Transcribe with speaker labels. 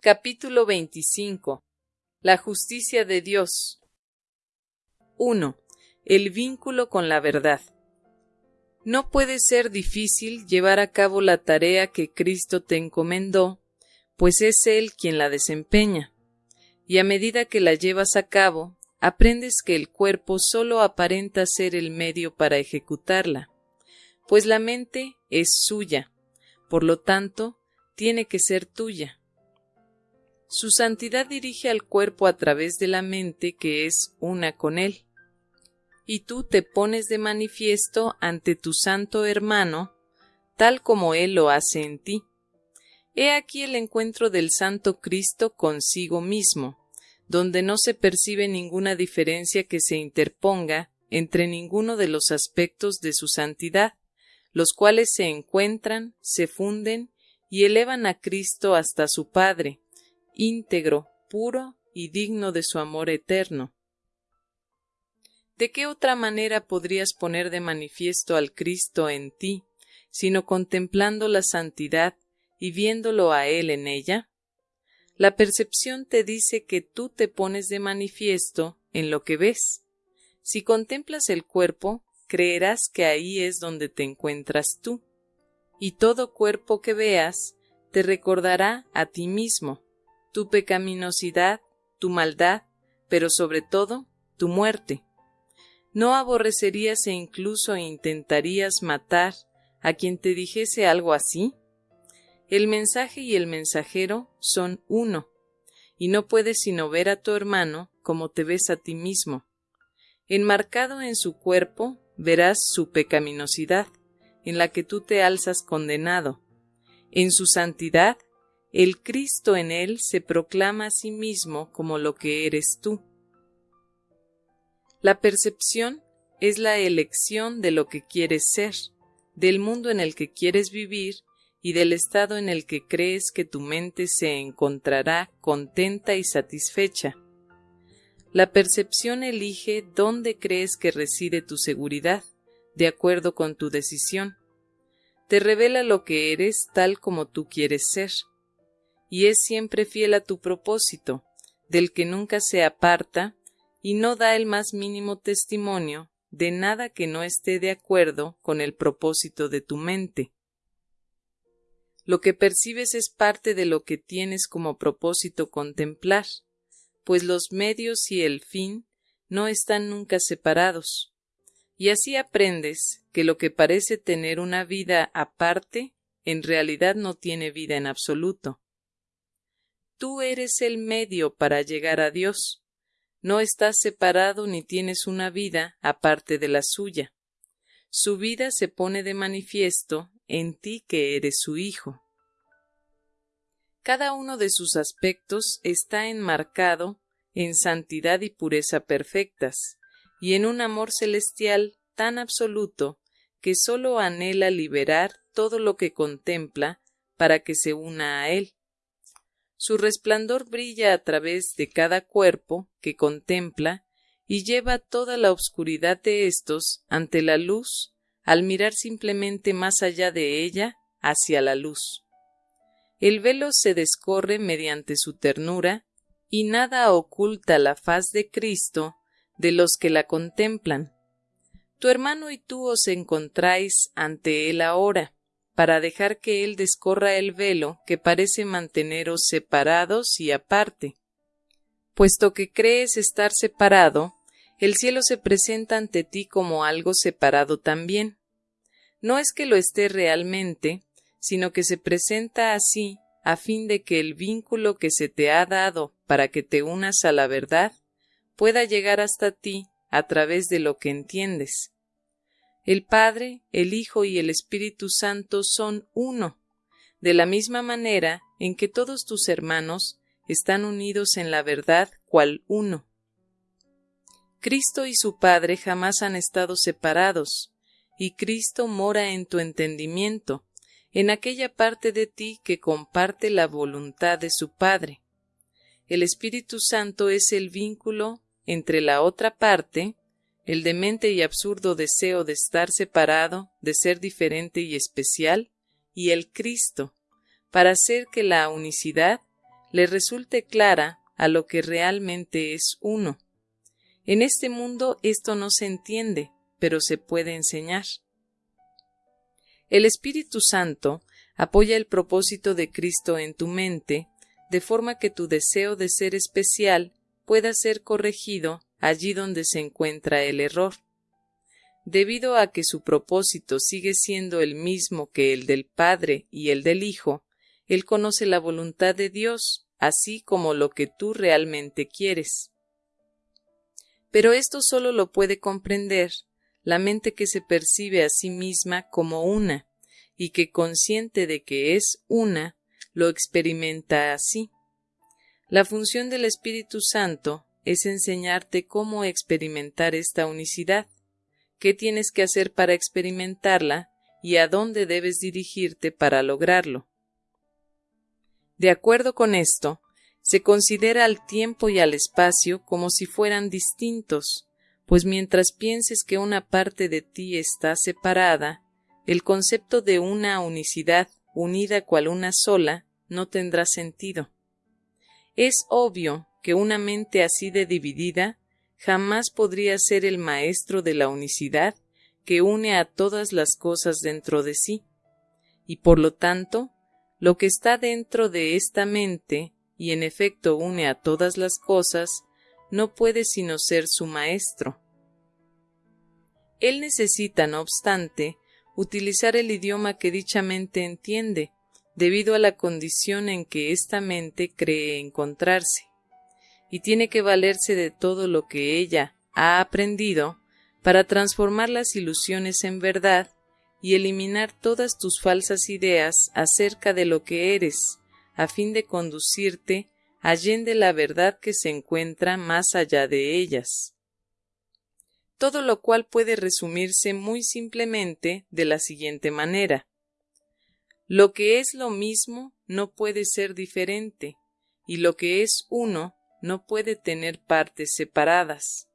Speaker 1: Capítulo 25 La justicia de Dios 1. El vínculo con la verdad. No puede ser difícil llevar a cabo la tarea que Cristo te encomendó, pues es Él quien la desempeña. Y a medida que la llevas a cabo, aprendes que el cuerpo solo aparenta ser el medio para ejecutarla, pues la mente es suya, por lo tanto, tiene que ser tuya. Su santidad dirige al cuerpo a través de la mente que es una con él. Y tú te pones de manifiesto ante tu santo hermano, tal como él lo hace en ti. He aquí el encuentro del santo Cristo consigo mismo, donde no se percibe ninguna diferencia que se interponga entre ninguno de los aspectos de su santidad, los cuales se encuentran, se funden y elevan a Cristo hasta su Padre, íntegro, puro y digno de su amor eterno. ¿De qué otra manera podrías poner de manifiesto al Cristo en ti, sino contemplando la santidad y viéndolo a Él en ella? La percepción te dice que tú te pones de manifiesto en lo que ves. Si contemplas el cuerpo, creerás que ahí es donde te encuentras tú y todo cuerpo que veas te recordará a ti mismo, tu pecaminosidad, tu maldad, pero sobre todo tu muerte. ¿No aborrecerías e incluso intentarías matar a quien te dijese algo así? El mensaje y el mensajero son uno, y no puedes sino ver a tu hermano como te ves a ti mismo. Enmarcado en su cuerpo verás su pecaminosidad, en la que tú te alzas condenado. En su santidad, el Cristo en él se proclama a sí mismo como lo que eres tú. La percepción es la elección de lo que quieres ser, del mundo en el que quieres vivir y del estado en el que crees que tu mente se encontrará contenta y satisfecha. La percepción elige dónde crees que reside tu seguridad, de acuerdo con tu decisión. Te revela lo que eres tal como tú quieres ser. Y es siempre fiel a tu propósito, del que nunca se aparta, y no da el más mínimo testimonio de nada que no esté de acuerdo con el propósito de tu mente. Lo que percibes es parte de lo que tienes como propósito contemplar, pues los medios y el fin no están nunca separados y así aprendes que lo que parece tener una vida aparte, en realidad no tiene vida en absoluto. Tú eres el medio para llegar a Dios. No estás separado ni tienes una vida aparte de la suya. Su vida se pone de manifiesto en ti que eres su Hijo. Cada uno de sus aspectos está enmarcado en santidad y pureza perfectas, y en un amor celestial tan absoluto que sólo anhela liberar todo lo que contempla para que se una a él. Su resplandor brilla a través de cada cuerpo que contempla y lleva toda la obscuridad de éstos ante la luz al mirar simplemente más allá de ella hacia la luz. El velo se descorre mediante su ternura y nada oculta la faz de Cristo de los que la contemplan. Tu hermano y tú os encontráis ante él ahora, para dejar que él descorra el velo que parece manteneros separados y aparte. Puesto que crees estar separado, el cielo se presenta ante ti como algo separado también. No es que lo esté realmente, sino que se presenta así a fin de que el vínculo que se te ha dado para que te unas a la verdad pueda llegar hasta ti a través de lo que entiendes. El Padre, el Hijo y el Espíritu Santo son uno, de la misma manera en que todos tus hermanos están unidos en la verdad cual uno. Cristo y su Padre jamás han estado separados, y Cristo mora en tu entendimiento, en aquella parte de ti que comparte la voluntad de su Padre. El Espíritu Santo es el vínculo entre la otra parte, el demente y absurdo deseo de estar separado, de ser diferente y especial, y el Cristo, para hacer que la unicidad, le resulte clara a lo que realmente es uno. En este mundo esto no se entiende, pero se puede enseñar. El Espíritu Santo apoya el propósito de Cristo en tu mente, de forma que tu deseo de ser especial pueda ser corregido allí donde se encuentra el error. Debido a que su propósito sigue siendo el mismo que el del Padre y el del Hijo, Él conoce la voluntad de Dios, así como lo que tú realmente quieres. Pero esto solo lo puede comprender la mente que se percibe a sí misma como una, y que consciente de que es una, lo experimenta así. La función del Espíritu Santo es enseñarte cómo experimentar esta unicidad, qué tienes que hacer para experimentarla y a dónde debes dirigirte para lograrlo. De acuerdo con esto, se considera al tiempo y al espacio como si fueran distintos, pues mientras pienses que una parte de ti está separada, el concepto de una unicidad unida cual una sola no tendrá sentido. Es obvio que una mente así de dividida jamás podría ser el maestro de la unicidad que une a todas las cosas dentro de sí, y por lo tanto, lo que está dentro de esta mente y en efecto une a todas las cosas, no puede sino ser su maestro. Él necesita, no obstante, utilizar el idioma que dicha mente entiende, debido a la condición en que esta mente cree encontrarse, y tiene que valerse de todo lo que ella ha aprendido para transformar las ilusiones en verdad y eliminar todas tus falsas ideas acerca de lo que eres, a fin de conducirte allende la verdad que se encuentra más allá de ellas. Todo lo cual puede resumirse muy simplemente de la siguiente manera. Lo que es lo mismo no puede ser diferente, y lo que es uno no puede tener partes separadas.